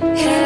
Hey.